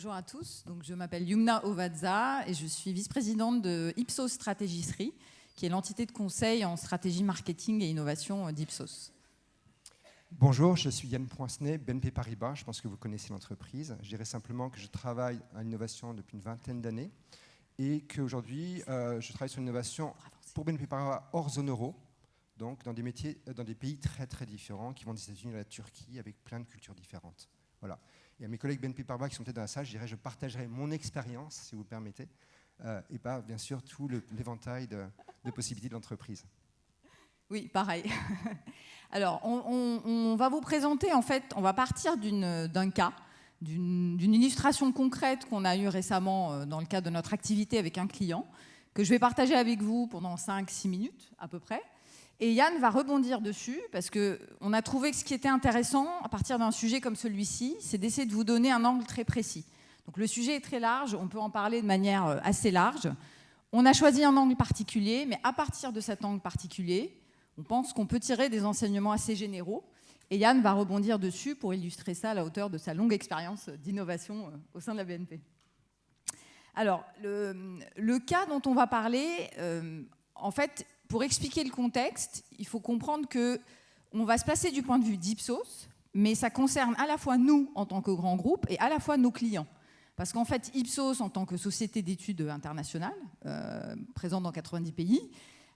bonjour à tous. Donc, je m'appelle Yumna Ovadza et je suis vice-présidente de Ipsos Stratégisserie, qui est l'entité de conseil en stratégie marketing et innovation d'Ipsos. Bonjour, je suis Yann Poincenet, BNP Paribas. Je pense que vous connaissez l'entreprise. Je dirais simplement que je travaille à l'innovation depuis une vingtaine d'années et qu'aujourd'hui, euh, je travaille sur l'innovation pour BNP Paribas hors zone euro, donc dans des métiers, euh, dans des pays très très différents, qui vont des États-Unis à la Turquie, avec plein de cultures différentes. Voilà. Et à mes collègues BNP Paribas qui sont peut-être dans la salle, je dirais, je partagerai mon expérience, si vous permettez, euh, et pas bien sûr tout l'éventail de, possibilités de l'entreprise. Oui, pareil. Alors, on, va vous présenter, en fait, on va partir d'un cas, d'une illustration concrète qu'on a eue récemment euh, dans le cadre de notre activité avec un client, que je vais partager avec vous pendant 5-6 minutes à peu près. Et Yann va rebondir dessus, parce qu'on a trouvé que ce qui était intéressant, à partir d'un sujet comme celui-ci, c'est d'essayer de vous donner un angle très précis. Donc le sujet est très large, on peut en parler de manière euh, assez large. On a choisi un angle particulier, mais à partir de cet angle particulier, on pense qu'on peut tirer des enseignements assez généraux. Et Yann va rebondir dessus pour illustrer ça à la hauteur de sa longue expérience d'innovation euh, au sein de la BNP. Alors, le, cas dont on va parler, euh, en fait, pour expliquer le contexte, il faut comprendre que on va se placer du point de vue d'Ipsos, mais ça concerne à la fois nous en tant que grand groupe et à la fois nos clients. Parce qu'en fait, Ipsos, en tant que société d'études internationale, euh, présente dans 90 pays,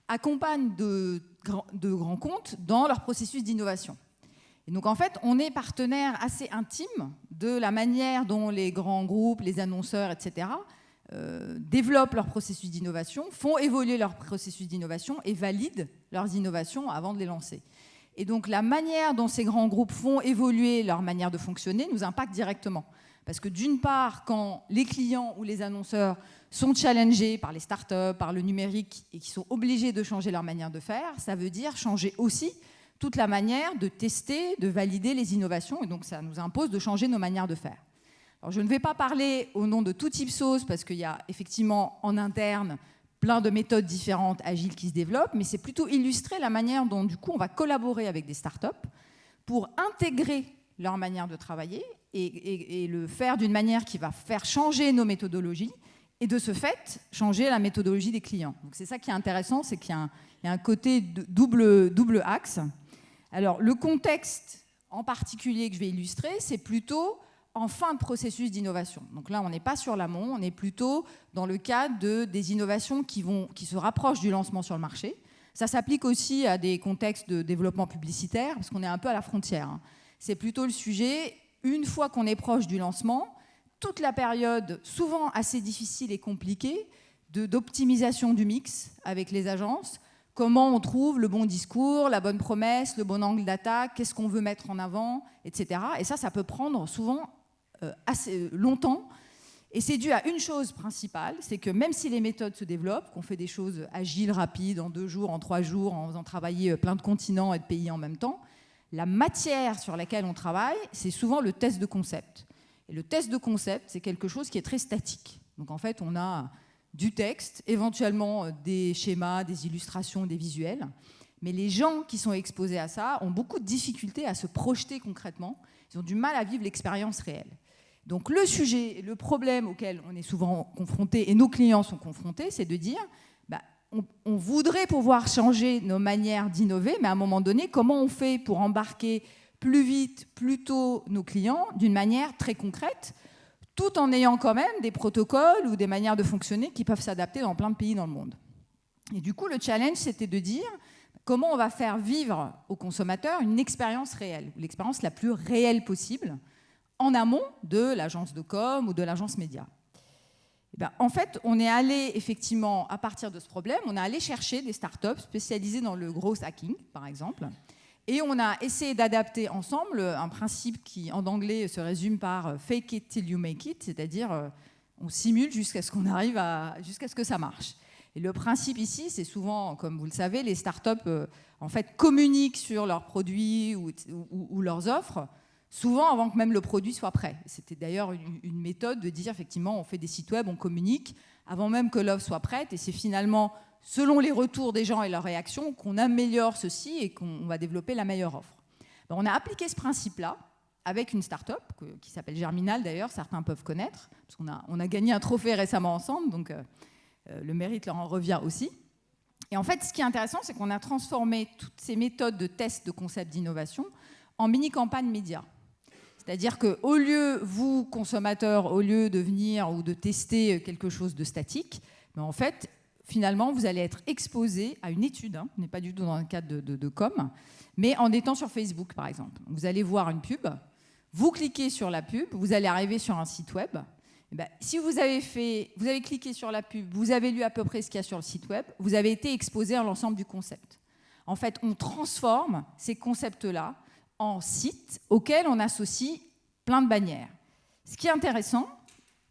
accompagnent de, de grands comptes dans leur processus d'innovation. Et donc en fait, on est partenaire assez intime de la manière dont les grands groupes, les annonceurs, etc., euh, développent leur processus d'innovation, font évoluer leur processus d'innovation et valident leurs innovations avant de les lancer. Et donc la manière dont ces grands groupes font évoluer leur manière de fonctionner nous impacte directement. Parce que d'une part, quand les clients ou les annonceurs sont challengés par les startups, par le numérique et qui sont obligés de changer leur manière de faire, ça veut dire changer aussi toute la manière de tester, de valider les innovations et donc ça nous impose de changer nos manières de faire. Je ne vais pas parler au nom de tout type parce qu'il y a effectivement en interne plein de méthodes différentes agiles qui se développent, mais c'est plutôt illustrer la manière dont du coup on va collaborer avec des startups pour intégrer leur manière de travailler et, et le faire d'une manière qui va faire changer nos méthodologies et de ce fait, changer la méthodologie des clients. Donc c'est ça qui est intéressant, c'est qu'il y, a un côté double, double axe. Alors le contexte en particulier que je vais illustrer, c'est plutôt en fin de processus d'innovation. Donc là, on n'est pas sur l'amont, on est plutôt dans le cadre de, des innovations qui, vont, qui se rapprochent du lancement sur le marché. Ça s'applique aussi à des contextes de développement publicitaire, parce qu'on est un peu à la frontière. Hein. C'est plutôt le sujet, une fois qu'on est proche du lancement, toute la période, souvent assez difficile et compliquée, d'optimisation du mix avec les agences, comment on trouve le bon discours, la bonne promesse, le bon angle d'attaque, qu'est-ce qu'on veut mettre en avant, etc. Et ça, ça peut prendre souvent assez longtemps. Et c'est dû à une chose principale, c'est que même si les méthodes se développent, qu'on fait des choses agiles, rapides, en deux jours, en trois jours, en faisant travailler euh, plein de continents et de pays en même temps, la matière sur laquelle on travaille, c'est souvent le test de concept. Et le test de concept, c'est quelque chose qui est très statique. Donc en fait, on a du texte, éventuellement euh, des schémas, des illustrations, des visuels. Mais les gens qui sont exposés à ça ont beaucoup de difficultés à se projeter concrètement. Ils ont du mal à vivre l'expérience réelle. Donc le sujet, le problème auquel on est souvent confronté, et nos clients sont confrontés, c'est de dire, bah, on, on, voudrait pouvoir changer nos manières d'innover, mais à un moment donné, comment on fait pour embarquer plus vite, plus tôt nos clients d'une manière très concrète, tout en ayant quand même des protocoles ou des manières de fonctionner qui peuvent s'adapter dans plein de pays dans le monde. Et du coup, le challenge, c'était de dire comment on va faire vivre aux consommateurs une expérience réelle, l'expérience la plus réelle possible, en amont de l'agence de com ou de l'agence média. Eh ben, en fait, on est allé effectivement, à partir de ce problème, on est allé chercher des startups spécialisées dans le gros hacking, par exemple, et on a essayé d'adapter ensemble un principe qui, en anglais, se résume par euh, fake it till you make it, c'est-à-dire euh, on simule jusqu'à ce qu'on arrive à, jusqu'à ce que ça marche. Et le principe ici, c'est souvent, comme vous le savez, les startups euh, en fait communiquent sur leurs produits ou, leurs offres, souvent avant que même le produit soit prêt. C'était d'ailleurs une, méthode de dire effectivement, on fait des sites web, on communique avant même que l'offre soit prête, et c'est finalement selon les retours des gens et leurs réactions, qu'on améliore ceci et qu'on va développer la meilleure offre. Ben, on a appliqué ce principe-là avec une start-up qui s'appelle Germinal d'ailleurs, certains peuvent connaître, parce qu'on a, on a gagné un trophée récemment ensemble, donc le mérite leur en revient aussi. Et en fait, ce qui est intéressant, c'est qu'on a transformé toutes ces méthodes de test de concept d'innovation en mini-campagne média. C'est-à-dire qu'au lieu, vous, consommateurs, au lieu de venir ou de tester quelque chose de statique, mais en fait, finalement, vous allez être exposé à une étude, hein, on n'est pas du tout dans le cadre de, com, mais en étant sur Facebook, par exemple. Vous allez voir une pub, vous cliquez sur la pub, vous allez arriver sur un site web. Eh ben, si vous avez, fait, vous avez cliqué sur la pub, vous avez lu à peu près ce qu'il y a sur le site web, vous avez été exposé à l'ensemble du concept. En fait, on transforme ces concepts-là en sites auxquels on associe plein de bannières. Ce qui est intéressant,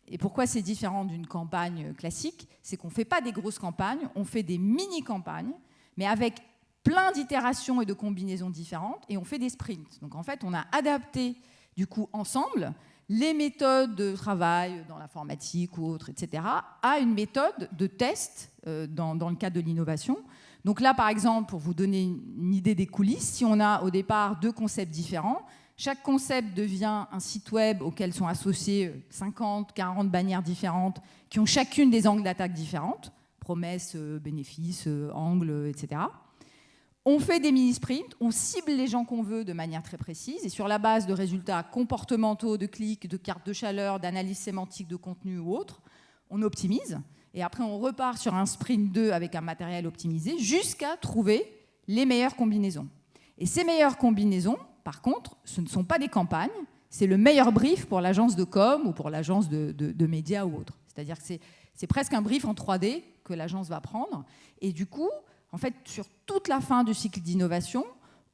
et pourquoi c'est différent d'une campagne classique, c'est qu'on ne fait pas des grosses campagnes, on fait des mini-campagnes, mais avec plein d'itérations et de combinaisons différentes, et on fait des sprints. Donc en fait, on a adapté du coup ensemble les méthodes de travail dans l'informatique ou autre, etc., à une méthode de test euh, dans, dans, le cadre de l'innovation. Donc là, par exemple, pour vous donner une idée des coulisses, si on a au départ deux concepts différents, chaque concept devient un site web auquel sont associés 50, 40 bannières différentes qui ont chacune des angles d'attaque différentes, promesses, euh, bénéfices, euh, angles, etc. On fait des mini-sprints, on cible les gens qu'on veut de manière très précise et sur la base de résultats comportementaux, de clics, de cartes de chaleur, d'analyse sémantique de contenu ou autre, on optimise et après on repart sur un sprint 2 avec un matériel optimisé jusqu'à trouver les meilleures combinaisons. Et ces meilleures combinaisons, par contre, ce ne sont pas des campagnes, c'est le meilleur brief pour l'agence de com ou pour l'agence de, médias ou autre. C'est-à-dire que c'est presque un brief en 3D que l'agence va prendre. Et du coup, en fait, sur toute la fin du cycle d'innovation,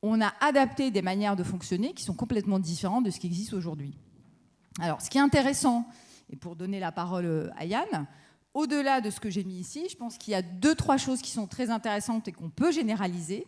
on a adapté des manières de fonctionner qui sont complètement différentes de ce qui existe aujourd'hui. Alors, ce qui est intéressant, et pour donner la parole euh, à Yann, au-delà de ce que j'ai mis ici, je pense qu'il y a deux, trois choses qui sont très intéressantes et qu'on peut généraliser.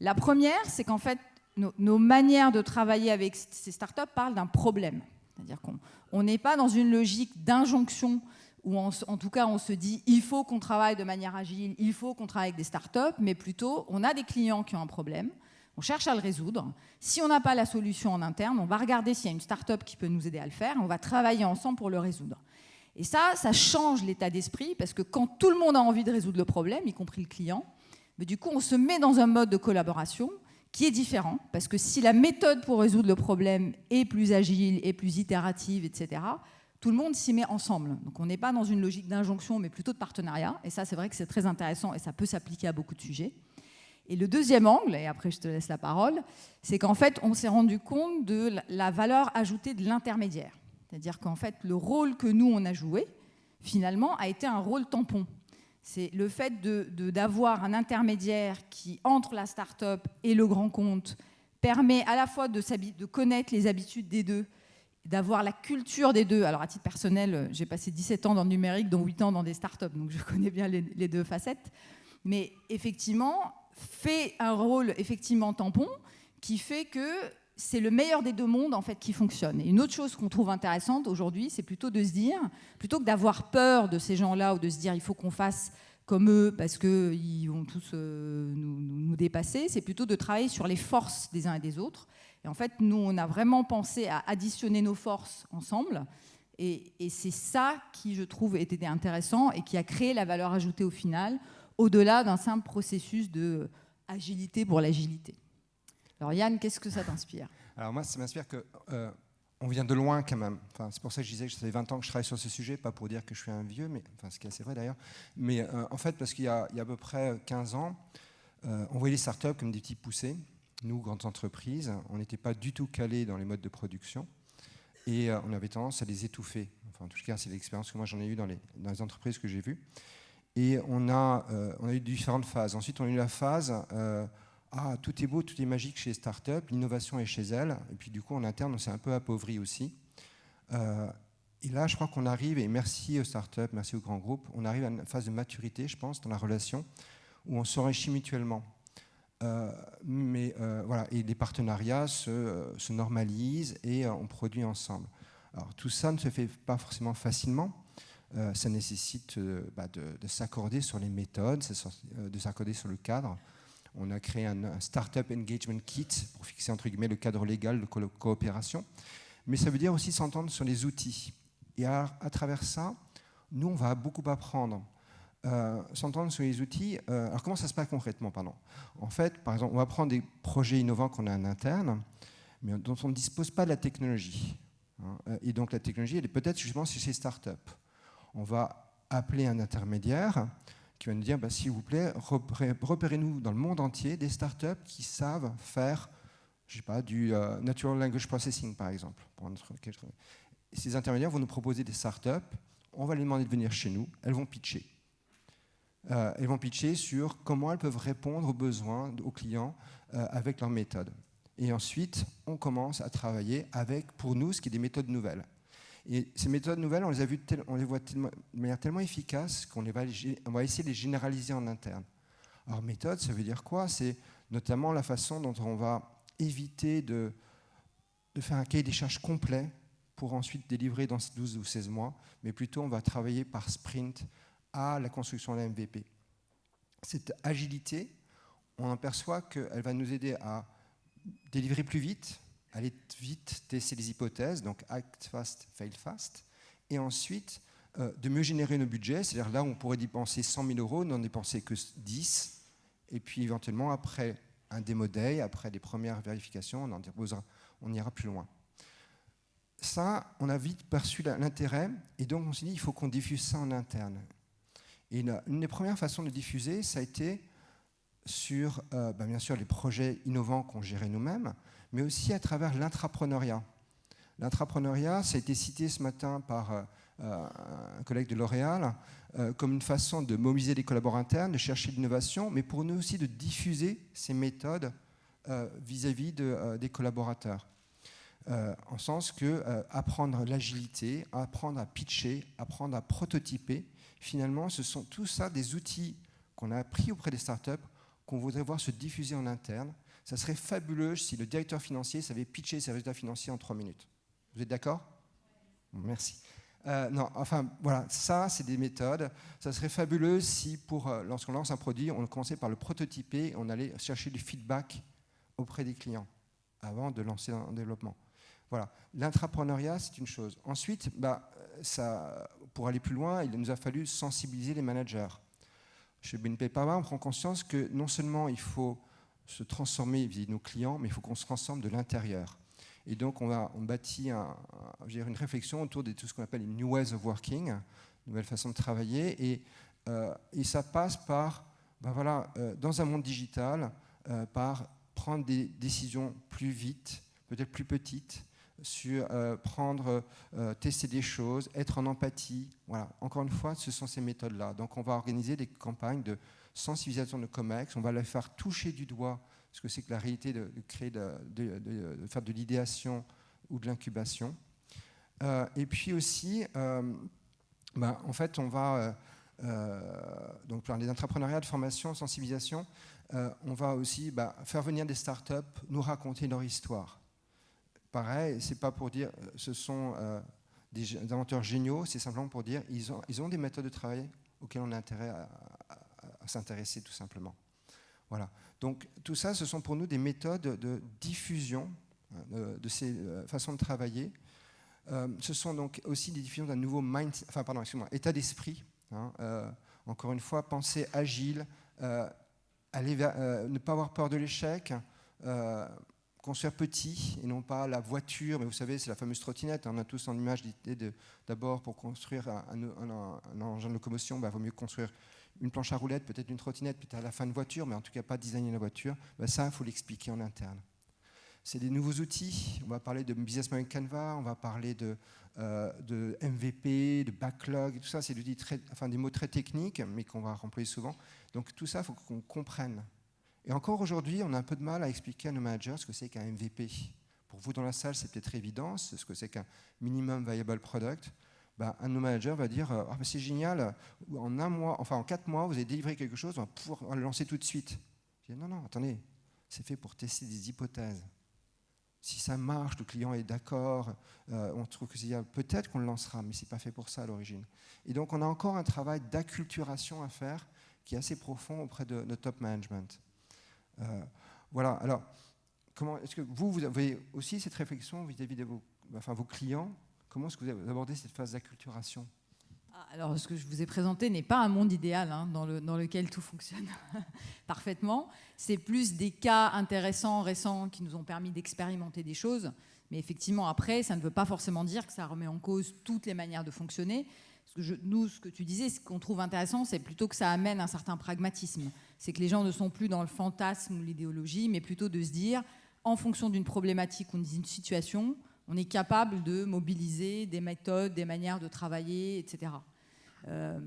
La première, c'est qu'en fait, nos, manières de travailler avec ces startups parlent d'un problème. C'est-à-dire qu'on n'est pas dans une logique d'injonction où en tout cas on se dit il faut qu'on travaille de manière agile, il faut qu'on travaille avec des startups, mais plutôt on a des clients qui ont un problème, on cherche à le résoudre. Si on n'a pas la solution en interne, on va regarder s'il y a une startup qui peut nous aider à le faire, on va travailler ensemble pour le résoudre. Et ça, ça change l'état d'esprit parce que quand tout le monde a envie de résoudre le problème, y compris le client, mais du coup on se met dans un mode de collaboration qui est différent, parce que si la méthode pour résoudre le problème est plus agile, est plus itérative, etc., tout le monde s'y met ensemble. Donc on n'est pas dans une logique d'injonction, mais plutôt de partenariat. Et ça, c'est vrai que c'est très intéressant et ça peut s'appliquer à beaucoup de sujets. Et le deuxième angle, et après je te laisse la parole, c'est qu'en fait, on s'est rendu compte de la valeur ajoutée de l'intermédiaire. C'est-à-dire qu'en fait, le rôle que nous, on a joué, finalement, a été un rôle tampon. C'est le fait d'avoir un intermédiaire qui, entre la start-up et le grand compte, permet à la fois de, connaître les habitudes des deux, d'avoir la culture des deux. Alors à titre personnel, j'ai passé 17 ans dans le numérique, dont 8 ans dans des startups, donc je connais bien les, les deux facettes. Mais effectivement, fait un rôle effectivement tampon qui fait que c'est le meilleur des deux mondes en fait qui fonctionne. Et une autre chose qu'on trouve intéressante aujourd'hui, c'est plutôt de se dire, plutôt que d'avoir peur de ces gens-là ou de se dire il faut qu'on fasse comme eux parce qu'ils vont tous euh, nous, dépasser, c'est plutôt de travailler sur les forces des uns et des autres. Et en fait, nous, on a vraiment pensé à additionner nos forces ensemble. Et, et c'est ça qui, je trouve, était intéressant et qui a créé la valeur ajoutée au final, au-delà d'un simple processus de agilité pour l'agilité. Alors Yann, qu'est-ce que ça t'inspire Alors moi, ça m'inspire que euh, on vient de loin quand même. Enfin, c'est pour ça que je disais que ça fait 20 ans que je travaille sur ce sujet, pas pour dire que je suis un vieux, mais enfin, ce qui est assez vrai d'ailleurs. Mais euh, en fait, parce qu'il y, a à peu près 15 ans, euh, on voyait les startups comme des petits poussés. Nous, grandes entreprises, on n'était pas du tout calés dans les modes de production et on avait tendance à les étouffer. Enfin, en tout cas, c'est l'expérience que moi j'en ai eue dans les, dans les entreprises que j'ai vues. Et on a, on a eu différentes phases. Ensuite, on a eu la phase ah, tout est beau, tout est magique chez Startup, l'innovation est chez elle, et puis du coup en interne on s'est un peu appauvri aussi. Euh, et là je crois qu'on arrive, et merci aux startups, merci aux grands groupes, on arrive à une phase de maturité je pense dans la relation où on s'enrichit mutuellement. Euh, mais euh, voilà, et les partenariats se, normalisent et on produit ensemble. Alors tout ça ne se fait pas forcément facilement. ça nécessite bah, de s'accorder sur les méthodes, de s'accorder sur le cadre. On a créé un, Startup Engagement Kit pour fixer entre guillemets le cadre légal de coopération. Mais ça veut dire aussi s'entendre sur les outils. Et à, travers ça, nous, on va beaucoup apprendre. Euh, s'entendre sur les outils. Euh, alors comment ça se passe concrètement pardon? En fait, par exemple, on va prendre des projets innovants qu'on a en interne, mais dont on ne dispose pas de la technologie. Hein. Et donc la technologie, elle est peut-être justement sur ces startups. On va appeler un intermédiaire qui va nous dire, bah, s'il vous plaît, repérez-nous dans le monde entier des startups qui savent faire, je sais pas, du euh, natural language processing, par exemple. ces intermédiaires vont nous proposer des startups, on va les demander de venir chez nous, elles vont pitcher. Euh, elles vont pitcher sur comment elles peuvent répondre aux besoins, aux clients, euh, avec leur méthode. Et ensuite, on commence à travailler avec, pour nous, ce qui est des méthodes nouvelles. Et ces méthodes nouvelles, on les, a vues on les voit de manière tellement efficace qu'on va, essayer de les généraliser en interne. Alors méthode, ça veut dire quoi? C'est notamment la façon dont on va éviter de, de faire un cahier des charges complet pour ensuite délivrer dans 12 ou 16 mois, mais plutôt on va travailler par sprint à la construction de la MVP. Cette agilité, on aperçoit qu'elle va nous aider à délivrer plus vite, aller vite tester les hypothèses, donc act fast, fail fast, et ensuite euh, de mieux générer nos budgets, c'est-à-dire là où on pourrait dépenser 100 000 euros, n'en dépenser que 10, et puis éventuellement après un démo day, après des premières vérifications, on, en ira plus loin. Ça, on a vite perçu l'intérêt, et donc on s'est dit, il faut qu'on diffuse ça en interne. Et une, des premières façons de diffuser, ça a été sur, euh, bah, bien sûr, les projets innovants qu'on gérait nous-mêmes, mais aussi à travers l'intrapreneuriat. L'intrapreneuriat, ça a été cité ce matin par euh, euh, un collègue de L'Oréal comme une façon de mobiliser les collaborateurs internes, de chercher l'innovation, mais pour nous aussi de diffuser ces méthodes vis-à-vis des collaborateurs. en sens que apprendre l'agilité, apprendre à pitcher, apprendre à prototyper, finalement, ce sont tout ça des outils qu'on a appris auprès des startups qu'on voudrait voir se diffuser en interne ça serait fabuleux si le directeur financier savait pitcher ses résultats financiers en trois minutes. Vous êtes d'accord? Merci. Euh, non, enfin voilà, ça c'est des méthodes. Ça serait fabuleux si, pour euh, lorsqu'on lance un produit, on commençait par le prototyper, on allait chercher du feedback auprès des clients avant de lancer un développement. Voilà, l'intrapreneuriat c'est une chose. Ensuite, bah, ça, pour aller plus loin, il nous a fallu sensibiliser les managers. Chez BNP Paribas, on prend conscience que non seulement il faut se transformer vis-à-vis de nos clients, mais il faut qu'on se transforme de l'intérieur. Et donc, on, bâtit un, une réflexion autour de tout ce qu'on appelle une new ways of working, nouvelle façon de travailler. Et, euh, ça passe par, ben voilà, euh, dans un monde digital, euh, par prendre des décisions plus vite, peut-être plus petites, sur prendre, tester des choses, être en empathie. Voilà. Encore une fois, ce sont ces méthodes-là. Donc, on va organiser des campagnes de sensibilisation de COMEX, on va les faire toucher du doigt ce que c'est que la réalité de, créer, de, faire de l'idéation ou de l'incubation. Euh, et puis aussi, euh, ben, en fait, on va, euh, donc pour les entrepreneuriats de formation, sensibilisation, on va aussi ben, faire venir des startups nous raconter leur histoire. Pareil, c'est pas pour dire ce sont des inventeurs géniaux, c'est simplement pour dire ils ont, ils ont des méthodes de travail auxquelles on a intérêt à, s'intéresser tout simplement. Voilà. Donc tout ça, ce sont pour nous des méthodes de diffusion euh, de, ces euh, façons de travailler. Euh, ce sont donc aussi des diffusions d'un nouveau mind, enfin pardon, état d'esprit. Hein, encore une fois, penser agile, ne pas avoir peur de l'échec, construire petit et non pas la voiture, mais vous savez, c'est la fameuse trottinette. On a tous en image l'idée d'abord pour construire un, engin de locomotion, il bah, vaut mieux construire une planche à roulettes, peut-être une trottinette, peut-être à la fin de voiture, mais en tout cas pas designer la voiture. Bah, ça, il faut l'expliquer en interne. C'est des nouveaux outils. On va parler de Business Model Canva, on va parler de, euh, de MVP, de backlog, tout ça, c'est des mots très techniques, mais qu'on va remplir souvent. Donc tout ça, il faut qu'on comprenne et encore aujourd'hui, on a un peu de mal à expliquer à nos managers ce que c'est qu'un MVP. Pour vous dans la salle, c'est peut-être évident, ce que c'est qu'un minimum viable product. Ben, un de nos managers va dire ah, c'est génial, en un mois, enfin en quatre mois, vous avez délivré quelque chose, on va pouvoir le lancer tout de suite. Non, non, attendez, c'est fait pour tester des hypothèses. Si ça marche, le client est d'accord, euh, on trouve que c'est peut-être qu'on le lancera, mais ce n'est pas fait pour ça à l'origine. Et donc on a encore un travail d'acculturation à faire qui est assez profond auprès de notre top management. Voilà, alors, comment est-ce que vous, vous avez aussi cette réflexion vis-à-vis de vos clients? Comment est-ce que vous abordez cette phase d'acculturation? Ah, alors, ce que je vous ai présenté n'est pas un monde idéal hein, dans, le, dans, lequel tout fonctionne parfaitement. C'est plus des cas intéressants, récents, qui nous ont permis d'expérimenter des choses. Mais effectivement, après, ça ne veut pas forcément dire que ça remet en cause toutes les manières de fonctionner. Nous, ce que tu disais, ce qu'on trouve intéressant, c'est plutôt que ça amène un certain pragmatisme. C'est que les gens ne sont plus dans le fantasme ou l'idéologie, mais plutôt de se dire, en fonction d'une problématique ou d'une situation, on est capable de mobiliser des méthodes, des manières de travailler, etc. Euh,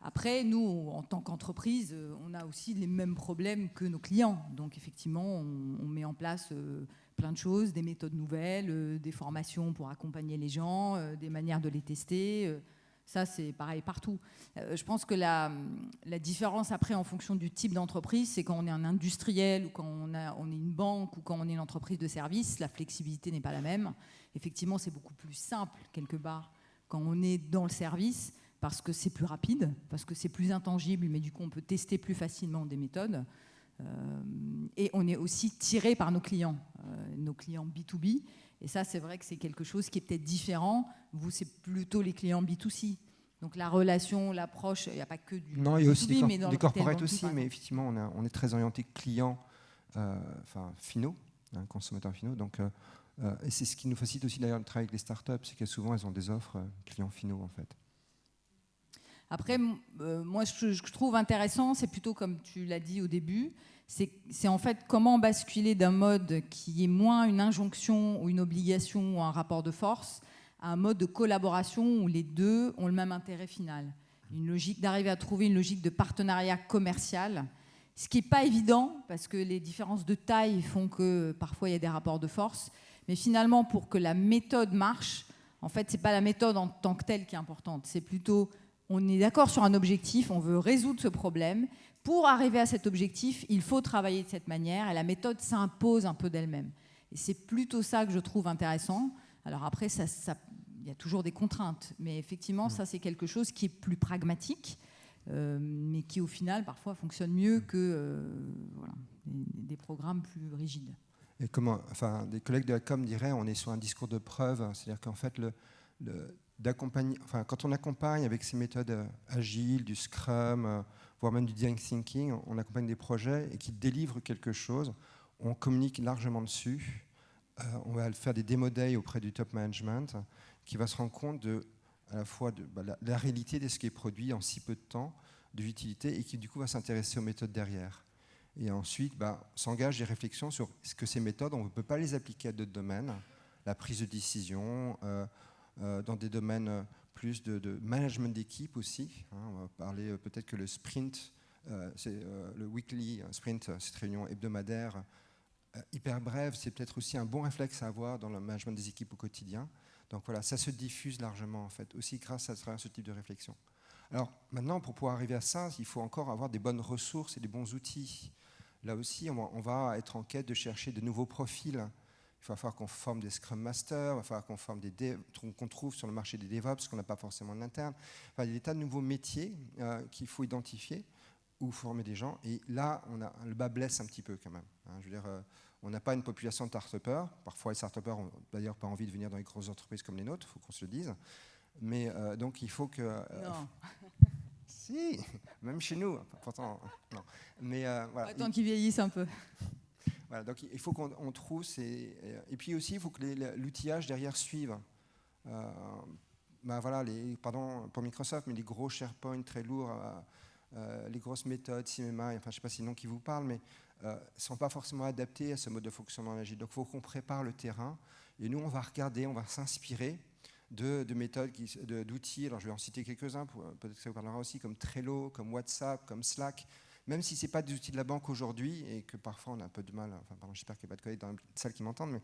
après, nous, en tant qu'entreprise, on a aussi les mêmes problèmes que nos clients. Donc, effectivement, on, met en place euh, plein de choses, des méthodes nouvelles, euh, des formations pour accompagner les gens, des manières de les tester. Ça, c'est pareil partout. je pense que la, différence après, en fonction du type d'entreprise, c'est quand on est un industriel ou quand on est une banque ou quand on est une entreprise de service, la flexibilité n'est pas la même. Effectivement, c'est beaucoup plus simple, quelque part, quand on est dans le service, parce que c'est plus rapide, parce que c'est plus intangible, mais du coup, on peut tester plus facilement des méthodes. Euh, et on est aussi tiré par nos clients, euh, nos clients B2B. Et ça, c'est vrai que c'est quelque chose qui est peut-être différent. Vous, c'est plutôt les clients B2C. Donc la relation, l'approche, il n'y a pas que du Non, il y a aussi des, mais dans corporates aussi, mais effectivement, on, est très orienté client, euh, enfin finaux, hein, consommateurs finaux. Donc, euh, euh, et c'est ce qui nous facilite aussi d'ailleurs de travailler avec les startups, c'est que souvent elles ont des offres clients finaux en fait. Après, moi, ce que je trouve intéressant, c'est plutôt comme tu l'as dit au début, c'est en fait comment basculer d'un mode qui est moins une injonction ou une obligation ou un rapport de force à un mode de collaboration où les deux ont le même intérêt final. Une logique d'arriver à trouver une logique de partenariat commercial, ce qui n'est pas évident parce que les différences de taille font que parfois il y a des rapports de force. Mais finalement, pour que la méthode marche, en fait, ce n'est pas la méthode en tant que telle qui est importante. C'est plutôt, on est d'accord sur un objectif, on veut résoudre ce problème, pour arriver à cet objectif, il faut travailler de cette manière et la méthode s'impose un peu d'elle-même. Et c'est plutôt ça que je trouve intéressant. Alors après, ça, il y a toujours des contraintes, mais effectivement, ça c'est quelque chose qui est plus pragmatique, euh, mais qui au final parfois fonctionne mieux que euh, des, programmes plus rigides. Et comment, enfin, des collègues de la com diraient, on est sur un discours de preuve, c'est-à-dire qu'en fait, le, quand on accompagne avec ces méthodes euh, agiles, du Scrum, voire même du design thinking, on accompagne des projets et qui délivrent quelque chose, on communique largement dessus, euh, on va faire des démo days auprès du top management, qui va se rendre compte de, à la fois de bah, la, réalité de ce qui est produit en si peu de temps, de l'utilité, et qui du coup va s'intéresser aux méthodes derrière. Et ensuite bah, s'engage des réflexions sur ce que ces méthodes, on ne peut pas les appliquer à d'autres domaines, la prise de décision, euh, euh, dans des domaines plus de, management d'équipe aussi. Hein. on va parler euh, peut-être que le sprint, euh, c'est euh, le weekly sprint, cette réunion hebdomadaire hyper brève, c'est peut-être aussi un bon réflexe à avoir dans le management des équipes au quotidien. Donc voilà, ça se diffuse largement en fait, aussi grâce à ce type de réflexion. Alors maintenant, pour pouvoir arriver à ça, il faut encore avoir des bonnes ressources et des bons outils. Là aussi, on va être en quête de chercher de nouveaux profils il va falloir qu'on forme des Scrum Masters, il va falloir qu'on forme des qu'on trouve sur le marché des DevOps, qu'on n'a pas forcément en interne. Enfin, il y a des tas de nouveaux métiers euh, qu'il faut identifier ou former des gens. Et là, on a, le bas blesse un petit peu quand même. Hein. je veux dire, euh, on n'a pas une population de start Parfois, les start n'ont d'ailleurs pas envie de venir dans les grosses entreprises comme les nôtres, il faut qu'on se le dise. Mais euh, donc, il faut que... non. si, même chez nous. Pourtant, non. Mais voilà. Attends qu'ils vieillissent un peu donc il faut qu'on trouve ces... Et puis aussi, il faut que l'outillage derrière suive. Euh, ben voilà, les, pardon pour Microsoft, mais les gros SharePoint très lourds, euh, euh, les grosses méthodes, CMMI, enfin je ne sais pas si nom qui vous parle, mais ne sont pas forcément adaptés à ce mode de fonctionnement agile. Donc il faut qu'on prépare le terrain. Et nous, on va regarder, on va s'inspirer de, de, méthodes, d'outils. Alors je vais en citer quelques-uns, peut-être que ça vous parlera aussi, comme Trello, comme WhatsApp, comme Slack, même si ce n'est pas des outils de la banque aujourd'hui et que parfois on a un peu de mal, enfin, j'espère qu'il n'y a pas de collègues dans la salle qui m'entendent, mais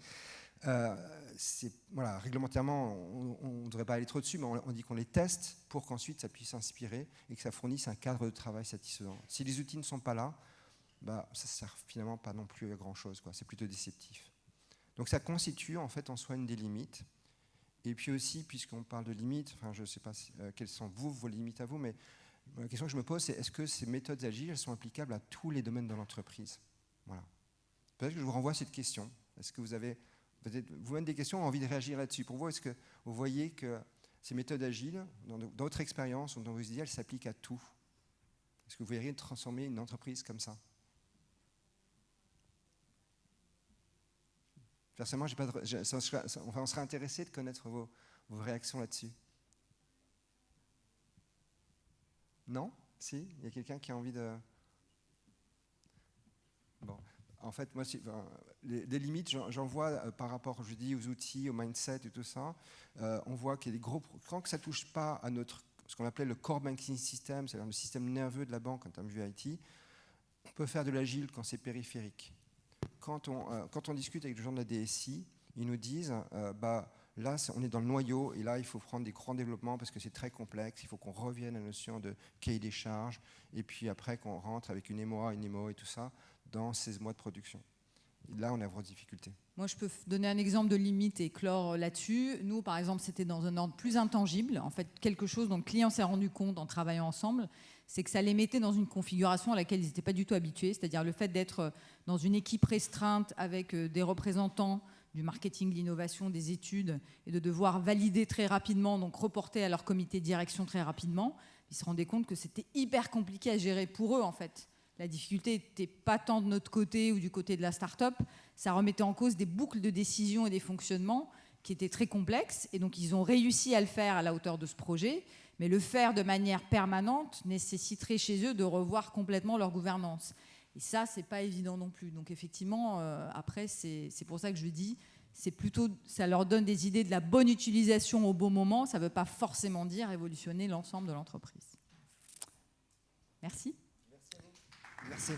euh, voilà, réglementairement, on ne devrait pas aller trop dessus, mais on, dit qu'on les teste pour qu'ensuite ça puisse s'inspirer et que ça fournisse un cadre de travail satisfaisant. Si les outils ne sont pas là, bah, ça ne sert finalement pas non plus à grand-chose, c'est plutôt déceptif. Donc ça constitue en fait en soi une des limites. Et puis aussi, puisqu'on parle de limites, enfin, je ne sais pas euh, quelles sont vos limites à vous, mais la question que je me pose, c'est est-ce que ces méthodes agiles sont applicables à tous les domaines de l'entreprise? Voilà. Peut-être que je vous renvoie à cette question. Est-ce que vous avez peut-être vous-même des questions, envie de réagir là-dessus? Pour vous, est-ce que vous voyez que ces méthodes agiles, dans d'autres expériences ou dans vos idées, elles s'appliquent à tout? Est-ce que vous verriez transformer une entreprise comme ça? Personnellement, on serait intéressé de connaître vos réactions là-dessus. Non? Si? Il y a quelqu'un qui a envie de... Bon. En fait, moi, les, limites, j'en vois euh, par rapport, je dis, aux outils, au mindset et tout ça. Euh, on voit qu'il y a des gros... Quand ça ne touche pas à notre, ce qu'on appelait le core banking system, c'est-à-dire le système nerveux de la banque en termes de IT, on peut faire de l'agile quand c'est périphérique. Quand on, euh, quand on discute avec les gens de la DSI, ils nous disent, bah, Là, on est dans le noyau et là, il faut prendre des grands développements parce que c'est très complexe. Il faut qu'on revienne à la notion de cahier des charges et puis après qu'on rentre avec une MOA, une MO et tout ça dans 16 mois de production. là, on a vraie difficulté. Moi, je peux donner un exemple de limite et clore là-dessus. Nous, par exemple, c'était dans un ordre plus intangible. En fait, quelque chose dont le client s'est rendu compte en travaillant ensemble, c'est que ça les mettait dans une configuration à laquelle ils n'étaient pas du tout habitués. C'est-à-dire le fait d'être dans une équipe restreinte avec euh, des représentants du marketing, de l'innovation, des études, et de devoir valider très rapidement, donc reporter à leur comité de direction très rapidement, ils se rendaient compte que c'était hyper compliqué à gérer pour eux en fait. La difficulté n'était pas tant de notre côté ou du côté de la start-up, ça remettait en cause des boucles de décision et des fonctionnements qui étaient très complexes, et donc ils ont réussi à le faire à la hauteur de ce projet, mais le faire de manière permanente nécessiterait chez eux de revoir complètement leur gouvernance. Et ça, c'est pas évident non plus. Donc effectivement, euh, après, c'est pour ça que je dis, c'est plutôt, ça leur donne des idées de la bonne utilisation au bon moment. Ça ne veut pas forcément dire révolutionner l'ensemble de l'entreprise. Merci. Merci. Merci.